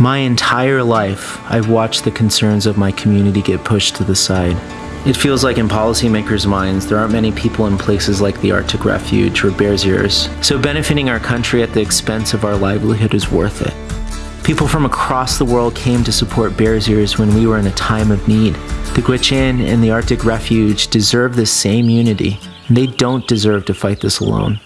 My entire life, I've watched the concerns of my community get pushed to the side. It feels like in policymakers' minds, there aren't many people in places like the Arctic Refuge or Bears Ears, so benefiting our country at the expense of our livelihood is worth it. People from across the world came to support Bears Ears when we were in a time of need. The Gwich'in and the Arctic Refuge deserve the same unity. They don't deserve to fight this alone.